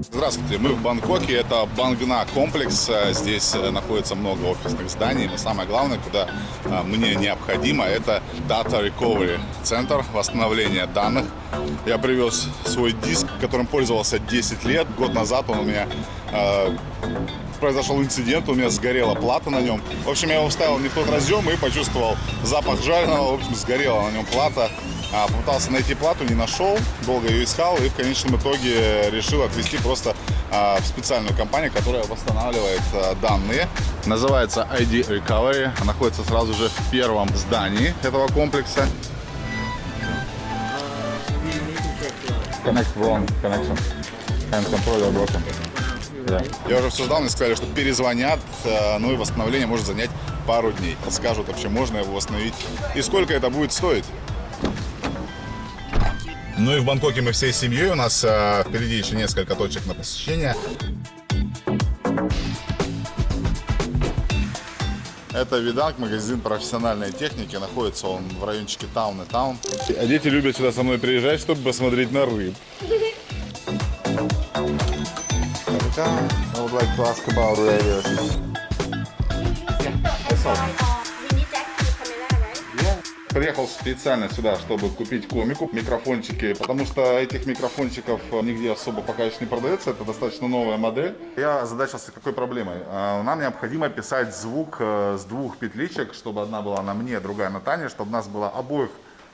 Здравствуйте, мы в Бангкоке, это Бангна комплекс, здесь находится много офисных зданий, но самое главное, куда а, мне необходимо, это Data Recovery, центр восстановления данных. Я привез свой диск, которым пользовался 10 лет, год назад он у меня а, произошел инцидент, у меня сгорела плата на нем. В общем, я его вставил не в тот разъем и почувствовал запах жареного, в общем, сгорела на нем плата. А, попытался найти плату, не нашел, долго ее искал и в конечном итоге решил отвезти просто а, в специальную компанию, которая восстанавливает а, данные. Называется ID Recovery, находится сразу же в первом здании этого комплекса. Connect wrong connection. Hand controller broken. Да. Я уже обсуждал, мне сказали, что перезвонят, ну и восстановление может занять пару дней. Подскажут вообще, можно его восстановить и сколько это будет стоить. Ну и в Бангкоке мы всей семьей. У нас э, впереди еще несколько точек на посещение. Это Виданг, магазин профессиональной техники. Находится он в райончике Таун и Таун. А дети любят сюда со мной приезжать, чтобы посмотреть на рыб. I would like to ask about radios. Приехал специально сюда, чтобы купить комику, микрофончики, потому что этих микрофончиков нигде особо пока еще не продается, это достаточно новая модель. Я озадачился какой проблемой. А, нам необходимо писать звук э, с двух петличек, чтобы одна была на мне, другая на Тане, чтобы нас было обоих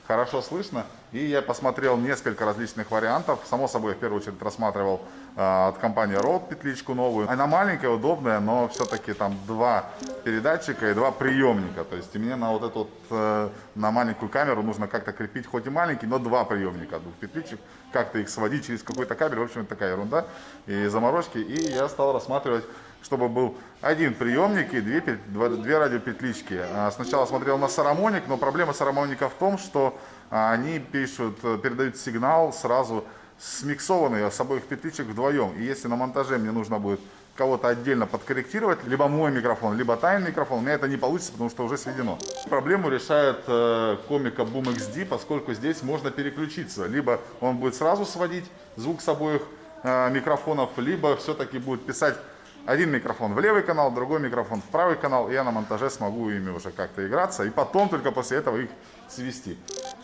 хорошо слышно. И я посмотрел несколько различных вариантов. Само собой, в первую очередь рассматривал э, от компании Rode петличку новую. Она маленькая, удобная, но все-таки там два передатчика и два приемника. То есть мне на вот эту э, на маленькую камеру нужно как-то крепить, хоть и маленький, но два приемника, двух петличек. Как-то их сводить через какой-то кабель. В общем, такая ерунда и заморочки. И я стал рассматривать чтобы был один приемник и две, две радиопетлички. А, сначала смотрел на сарамоник, но проблема сарамоника в том, что а, они пишут, э, передают сигнал сразу смиксованный с обоих петличек вдвоем. И если на монтаже мне нужно будет кого-то отдельно подкорректировать, либо мой микрофон, либо тайный микрофон, у меня это не получится, потому что уже сведено. Проблему решает э, комика Boom XD, поскольку здесь можно переключиться. Либо он будет сразу сводить звук с обоих э, микрофонов, либо все-таки будет писать один микрофон в левый канал, другой микрофон в правый канал, и я на монтаже смогу ими уже как-то играться, и потом только после этого их свести.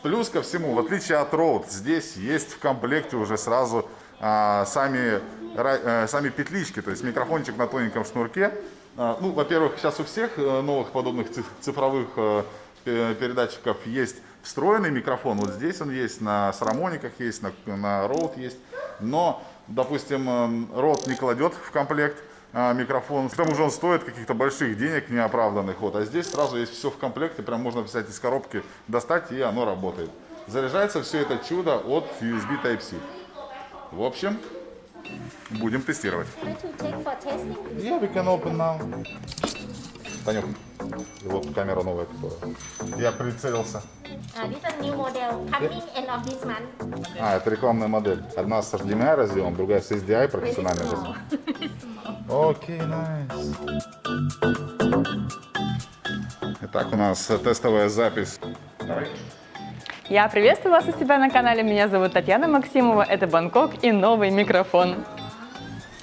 Плюс ко всему, в отличие от Rode, здесь есть в комплекте уже сразу а, сами, а, сами петлички, то есть микрофончик на тоненьком шнурке. А, ну, во-первых, сейчас у всех э, новых подобных цифровых а, передатчиков есть встроенный микрофон. Вот здесь он есть, на сарамониках есть, на, на Rode есть. Но, допустим, Rode не кладет в комплект микрофон. К тому же он стоит каких-то больших денег неоправданных. Вот. А здесь сразу есть все в комплекте, прям можно взять из коробки, достать, и оно работает. Заряжается все это чудо от USB Type-C. В общем, будем тестировать. Yeah, we can open now. Танюх, вот камера новая, которая. Я прицелился. Uh, month. А, это рекламная модель. Одна с HDMI разъемом, другая с SDI профессиональный разъем. Окей, найс. Итак, у нас тестовая запись. Я приветствую вас у себя на канале. Меня зовут Татьяна Максимова. Это Бангкок и новый микрофон.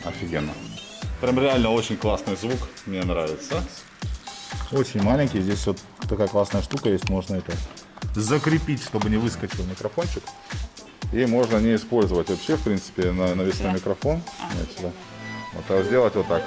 Офигенно. Прям реально очень классный звук. Мне нравится. Очень маленький. Здесь вот такая классная штука есть. Можно это закрепить, чтобы не выскочил микрофончик. И можно не использовать вообще, в принципе, на навесной микрофон. Вот сюда. Вот, а сделать вот так.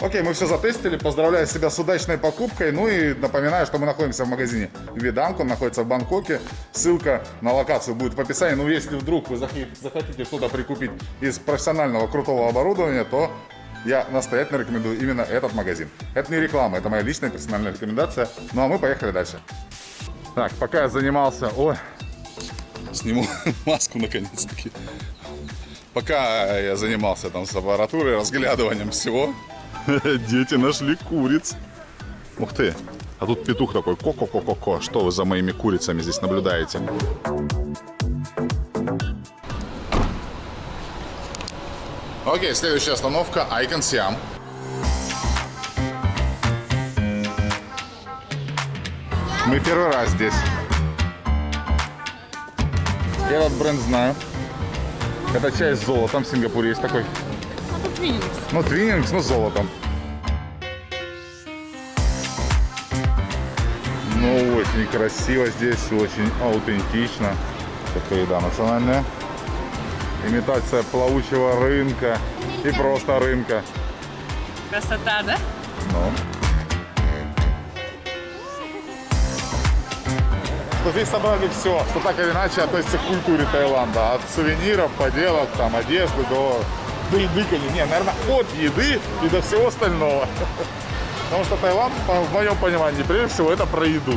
Окей, мы все затестили. Поздравляю себя с удачной покупкой. Ну и напоминаю, что мы находимся в магазине Виданк. Он находится в Бангкоке. Ссылка на локацию будет в описании. Ну, если вдруг вы захотите что-то прикупить из профессионального крутого оборудования, то я настоятельно рекомендую именно этот магазин. Это не реклама, это моя личная персональная рекомендация. Ну а мы поехали дальше. Так, пока я занимался... Ой, сниму маску наконец-таки. Пока я занимался там с аппаратурой, разглядыванием всего, дети нашли куриц. Ух ты, а тут петух такой, ко-ко-ко-ко-ко. Что вы за моими курицами здесь наблюдаете? Окей, следующая остановка Icon Siam. Мы первый раз здесь. Я этот бренд знаю. Это чай с золотом в Сингапуре есть такой. Это Твиннингс. Ну, твиннингс, но с золотом. Ну, очень красиво здесь, очень аутентично. Такая еда национальная. Имитация плавучего рынка и просто рынка. Красота, да? Ну. Что здесь собрали все, что так или иначе относится к культуре Таиланда. От сувениров, поделок, там, одежды до, до еды. Не, наверное, от еды и до всего остального. Потому что Таиланд, в моем понимании, прежде всего, это про еду.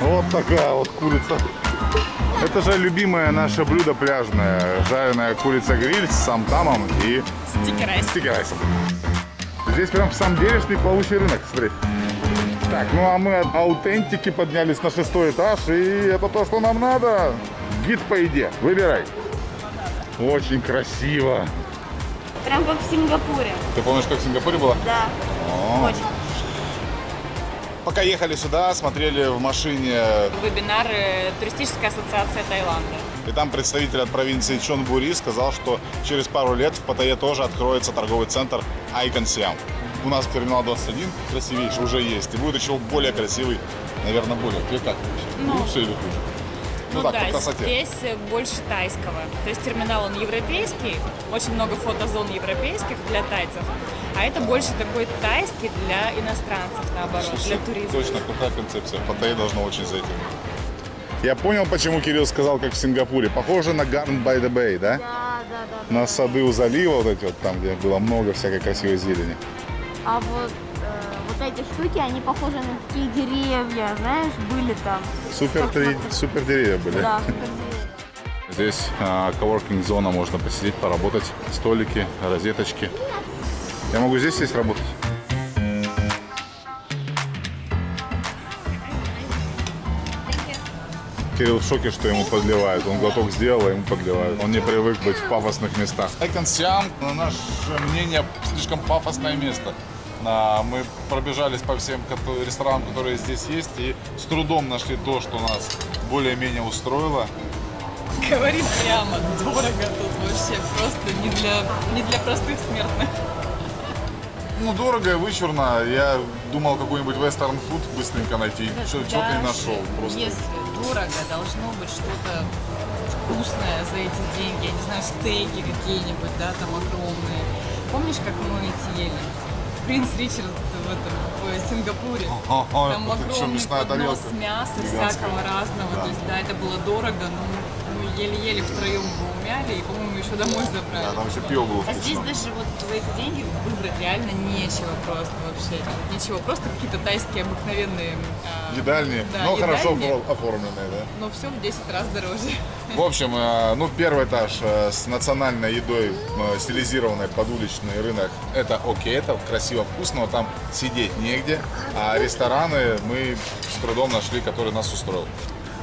Вот такая вот курица. Это же любимое наше блюдо пляжное. Жареная курица-гриль с самтамом и Sticky rice. sticky rice ом. Здесь прям самделишный плавучий рынок, смотри. Так, ну а мы от аутентики поднялись на шестой этаж, и это то, что нам надо. Гид по еде, выбирай. Очень красиво. Прям как в Сингапуре. Ты помнишь, как в Сингапуре было? Да. О. Очень. Пока ехали сюда, смотрели в машине, Вебинар Туристическая ассоциация Таиланда. и там представитель от провинции Чонбури сказал, что через пару лет в Паттайе тоже откроется торговый центр Icon Siam. У нас терминал 21 красивейший уже есть, и будет еще более красивый, наверное, более. Тебе как вообще? Ну. Лучше или хуже? Ну, так, по красоте. здесь э, больше тайского. То есть терминал он европейский, очень много фотозон европейских для тайцев, а это больше такой тайский для иностранцев, наоборот, для туристов. Точно, крутая концепция. Паттайе должно очень зайти. Я понял, почему Кирилл сказал, как в Сингапуре. Похоже на Garden by the Bay, да? Да, да, да. На сады у залива, вот эти вот, там, где было много всякой красивой зелени. А вот, э, вот эти штуки, они похожи на такие деревья, знаешь, были там. Супер, три- супер деревья были. Да, супер деревья. Здесь а, коворкинг зона, можно посидеть, поработать. Столики, розеточки. Я могу здесь сесть работать? Кирилл в шоке, что ему подливают. Он глоток сделал, а ему подливают. Он не привык быть в пафосных местах. Айкон Сиам, на наше мнение, слишком пафосное место. А, Мы пробежались по всем ресторанам, которые здесь есть, и с трудом нашли то, что нас более-менее устроило. Говорит прямо, дорого тут вообще, просто не для, не для простых смертных. Ну, дорого вычурно. Я думал какой-нибудь вестерн фуд быстренько найти. Что- Что-то не нашел. Просто. Если дорого, должно быть что-то вкусное за эти деньги. Я не знаю, стейки какие-нибудь, да, там огромные. Помнишь, как мы эти ели? Принц Ричард в этом в Сингапуре. Там огромный поднос тарелка? мяса Гигантская. всякого разного. Да. То есть, да, это было дорого, но еле-еле втроем его умяли и, по-моему, еще домой забрали. Да, там еще пиво было А здесь даже вот за эти деньги выбрать реально нечего просто вообще. Ничего, просто какие-то тайские обыкновенные. а, Едальни, да, но хорошо едальни, офор- оформленные, да? Но все в 10 раз дороже. В общем, э, ну, первый этаж э, с национальной едой, э, стилизированной под уличный рынок, это окей, это красиво, вкусно, но там сидеть негде. А рестораны мы с трудом нашли, который нас устроил.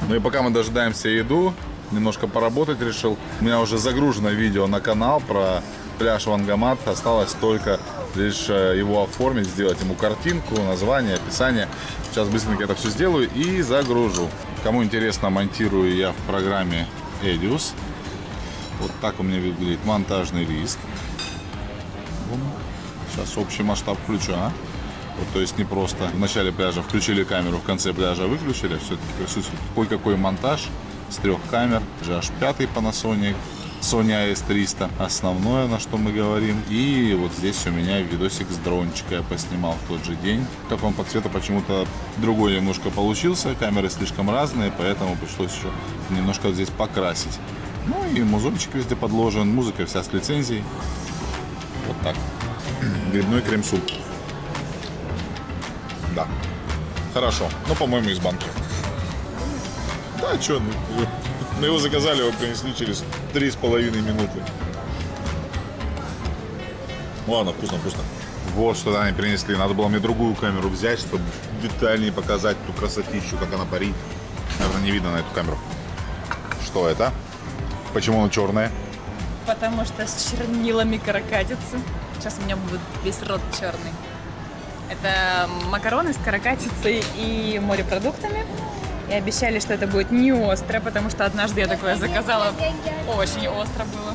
Ну и пока мы дожидаемся еду, немножко поработать решил. У меня уже загружено видео на канал про пляж Вангамат. Осталось только лишь э, его оформить, сделать ему картинку, название, описание. Сейчас быстренько это все сделаю и загружу. Кому интересно, монтирую я в программе Edius. Вот так у меня выглядит монтажный лист. Сейчас общий масштаб включу, а? Вот, то есть не просто в начале пляжа включили камеру, в конце пляжа выключили, все-таки присутствует кое-какой монтаж с трех камер, GH5 Panasonic, Sony AS300, основное, на что мы говорим. И вот здесь у меня видосик с дрончика я поснимал в тот же день. Как он по цвету почему-то другой немножко получился, камеры слишком разные, поэтому пришлось еще немножко здесь покрасить. Ну и музончик везде подложен, музыка вся с лицензией. Вот так. Грибной крем-суп. Да. Хорошо. Ну, по-моему, из банки. Да, что, мы его заказали, его принесли через три с половиной минуты. Ладно, вкусно, вкусно. Вот что они принесли. Надо было мне другую камеру взять, чтобы детальнее показать ту красотищу, как она парит. Наверное, не видно на эту камеру. Что это? Почему она черная? Потому что с чернилами каракатицы. Сейчас у меня будет весь рот черный. Это макароны с каракатицей и морепродуктами. И обещали, что это будет не остро, потому что однажды я такое заказала. Очень остро было.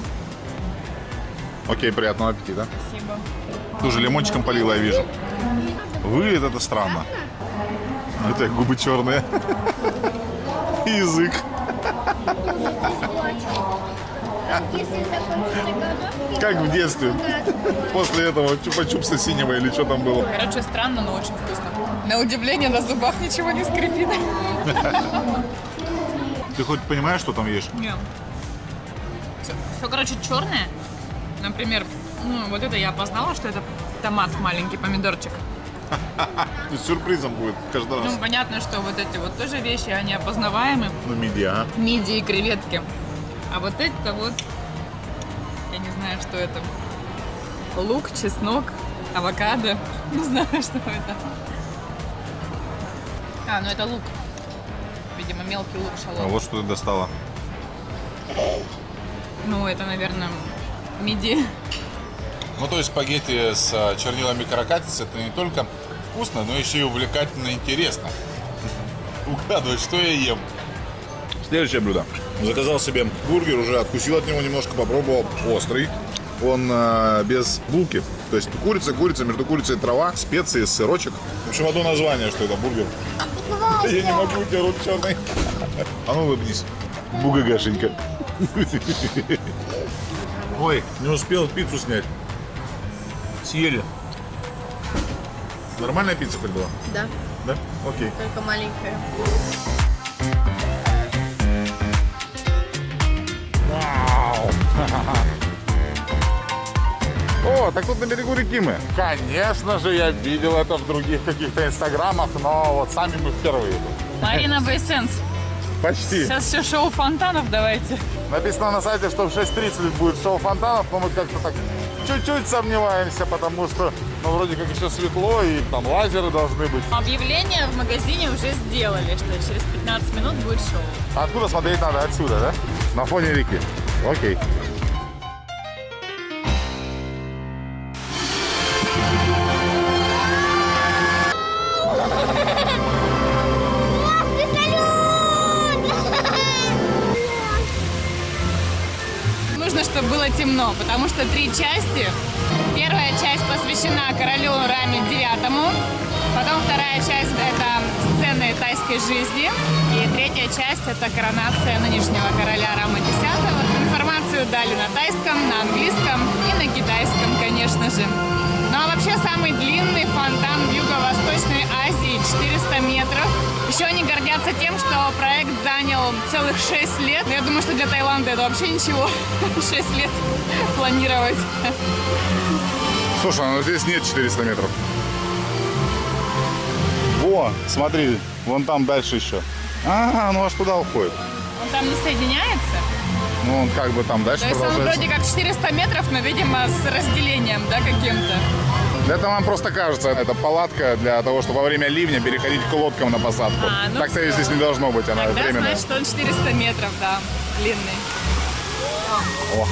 Окей, приятного аппетита. Спасибо. Ты уже лимончиком полила, я вижу. Выглядит это странно. Это губы черные. Язык. Как в детстве. После этого чупа-чупса синего или что там было. Короче, странно, но очень вкусно. На удивление на зубах ничего не скрипит. Ты хоть понимаешь, что там ешь? Нет. Все, короче, черное. Например, ну, вот это я опознала, что это томат маленький, помидорчик. Есть сюрпризом будет каждый раз. Ну, понятно, что вот эти вот тоже вещи, они опознаваемы. Ну, медиа. Мидии и креветки. А вот это вот, я не знаю, что это. Лук, чеснок, авокадо. Не знаю, что это. А, ну это лук. Видимо, мелкий лук А шалот. вот что ты достала. Ну, это, наверное, мидии. Ну, то есть спагетти с а, чернилами каракатицы это не только вкусно, но еще и увлекательно и интересно. Угадывать, что я ем. Следующее блюдо. Заказал себе бургер, уже откусил от него немножко, попробовал. Острый. Он э, без булки. То есть курица, курица, между курицей трава, специи, сырочек. В общем, одно название, что это бургер. Я не могу, у тебя рот черный. А ну улыбнись. Бугагашенька. Ой, не успел пиццу снять. Съели. Нормальная пицца хоть была? Да, Да? Окей. только маленькая. О, так тут на берегу реки мы. Конечно же, я видел это в других каких-то инстаграмах, но вот сами мы впервые. тут. Марина Бейсенс. Почти. Сейчас все шоу фонтанов давайте. Написано на сайте, что в 6.30 будет шоу фонтанов, но мы как-то так чуть-чуть сомневаемся, потому что, ну, вроде как еще светло, и там лазеры должны быть. Объявление в магазине уже сделали, что через 15 минут будет шоу. Откуда смотреть надо? Отсюда, да? На фоне реки. Окей. Темно, потому что три части. Первая часть посвящена королю Раме девятому, потом вторая часть это сцены тайской жизни, и третья часть это коронация нынешнего короля Рама десятого. Информацию дали на тайском, на английском и на китайском, конечно же. Ну а вообще самый длинный фонтан Азии 400 метров. Еще они гордятся тем, что проект занял целых 6 лет. Я думаю, что для Таиланда это вообще ничего. 6 лет планировать. Слушай, ну здесь нет 400 метров. Во, смотри, вон там дальше еще. А, ну аж туда уходит. Он там не соединяется. Ну, он как бы там дальше То есть он вроде как 400 метров, но, видимо, с разделением, да, каким-то. Это вам просто кажется, это палатка для того, чтобы во время ливня переходить к лодкам на посадку. А, ну Так-то всё. здесь не должно быть, она Тогда временная. значит, он 400 метров, да, длинный. О.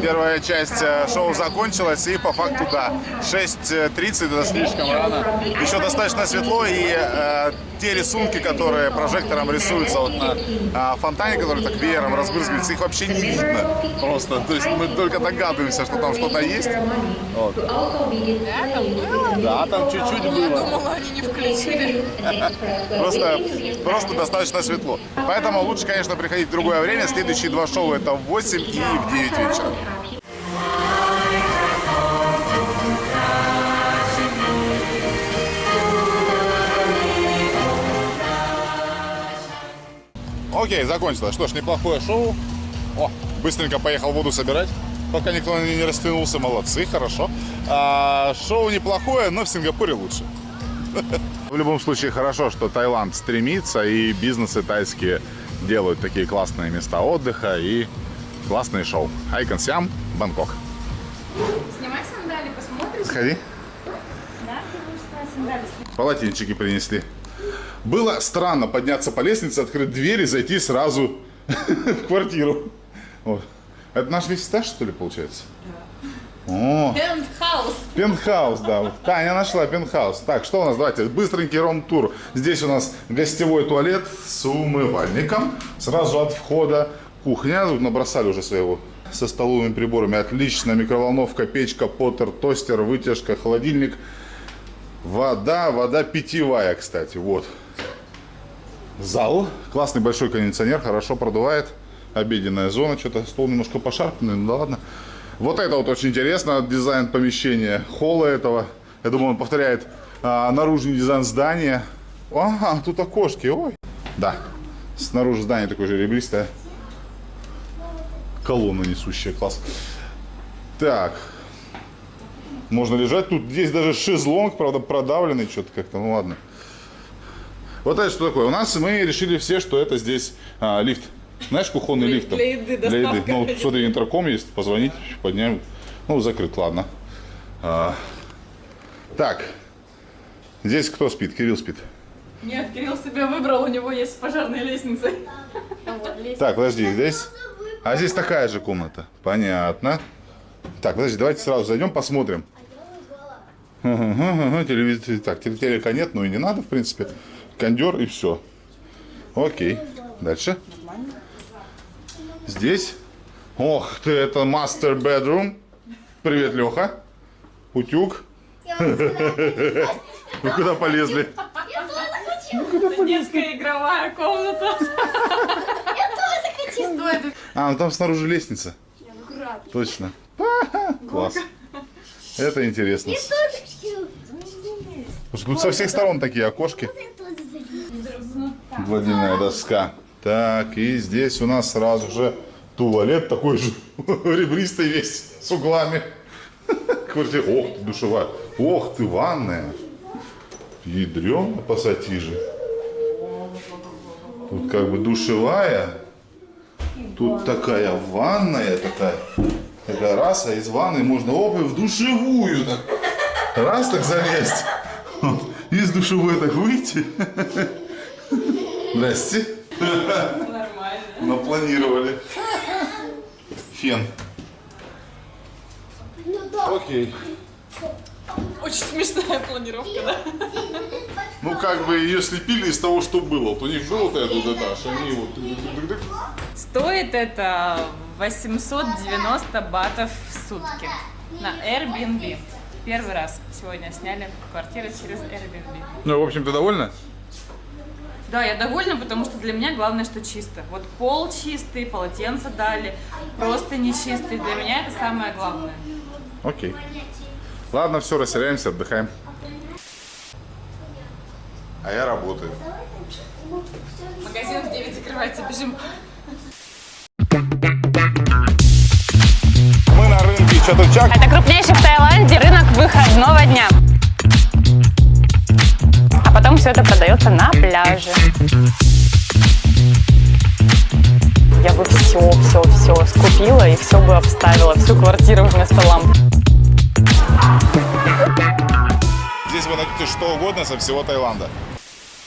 Первая часть э, шоу закончилась, и по факту, да, 6.30 это слишком рано. Еще достаточно светло, и э, те рисунки, которые прожектором рисуются вот на э, фонтане, который так веером разбрызгивается, их вообще не видно просто. То есть мы только догадываемся, что там что-то есть. Вот. Да, там было? Да, там чуть-чуть Я было. думала, они не включили. Просто, просто достаточно светло. Поэтому лучше, конечно, приходить в другое время. Следующие два шоу это в 8 и в 9 вечера. Окей, закончилось. Что ж, неплохое шоу. О, быстренько поехал воду собирать. Пока никто не растянулся, молодцы, хорошо. А, шоу неплохое, но в Сингапуре лучше. В любом случае хорошо, что Таиланд стремится и бизнесы тайские делают такие классные места отдыха и классные шоу. Айкон Сиам, Бангкок. Снимай сандали, посмотришь? Сходи. Да, будешь снимать сандали. Полотенчики принесли. Было странно подняться по лестнице, открыть дверь и зайти сразу в квартиру. Вот. Это наш весь этаж, что ли, получается? Да. О, Пентхаус. Пентхаус, да. Таня нашла пентхаус. Так, что у нас? Давайте, быстренький ром-тур. Здесь у нас гостевой туалет с умывальником. Сразу от входа кухня. Тут набросали уже своего со столовыми приборами. Отлично. Микроволновка, печка, поттер, тостер, вытяжка, холодильник. Вода, вода питьевая, кстати. Вот. Зал. Классный большой кондиционер, хорошо продувает. Обеденная зона. Что-то стол немножко пошарпанный, ну да ладно. Вот это вот очень интересно, дизайн помещения, холла этого. Я думаю, он повторяет а, наружный дизайн здания. Ага, тут окошки, ой. Да, снаружи здание такое же ребристое. Колонна несущая, класс. Так, можно лежать. Тут здесь даже шезлонг, правда, продавленный что-то как-то, ну ладно. Вот это что такое? У нас мы решили все, что это здесь а, лифт. Знаешь, кухонный Для- лифт? для еды доставка. Ну, смотри, интерком есть, позвонить, подняем. Ну, закрыт, ладно. А, так, здесь кто спит? Кирилл спит. Нет, Кирилл себе выбрал, у него есть пожарная лестница. Вот, лестница. Так, подожди, здесь... А здесь такая же комната. Понятно. Так, подожди, давайте сразу зайдем, посмотрим. Телевизор, так, теле- телека нет, ну и не надо, в принципе. Кондер и все. Окей. Дальше. Здесь. Ох ты, это мастер bedroom. Привет, Леха. Утюг. Вы куда полезли? Детская игровая комната. Что это? А, ну там снаружи лестница. Точно. Класс. Это интересно. Тут со всех сторон такие окошки. Гладильная доска. Так, и здесь у нас сразу же туалет такой же ребристый весь, с углами. Квартира. Ох ты, душевая. Ох ты, ванная. Ядрёно пассатижи. Тут как бы душевая. Тут такая ванная такая. Такая раз, а из ванны можно и в душевую так. Раз так залезть. Из душевой так выйти. Здрасте. Нормально. Напланировали. Фен. Окей. Очень смешная планировка, да? Ну, как бы ее слепили из того, что было. Вот у них был вот этот этаж, они вот... Стоит это 890 батов в сутки на Airbnb. Первый раз сегодня сняли квартиру через Airbnb. Ну, в общем, ты довольна? Да, я довольна, потому что для меня главное, что чисто. Вот пол чистый, полотенца дали, просто не чистый. Для меня это самое главное. Окей. Ладно, все, расселяемся, отдыхаем. А я работаю. Магазин в 9 закрывается, бежим. Мы на рынке Чатучак. Это крупнейший в Таиланде рынок выходного дня. Все это продается на пляже. Я бы все, все, все скупила и все бы обставила, всю квартиру вместо ламп. Здесь вы найдете что угодно со всего Таиланда.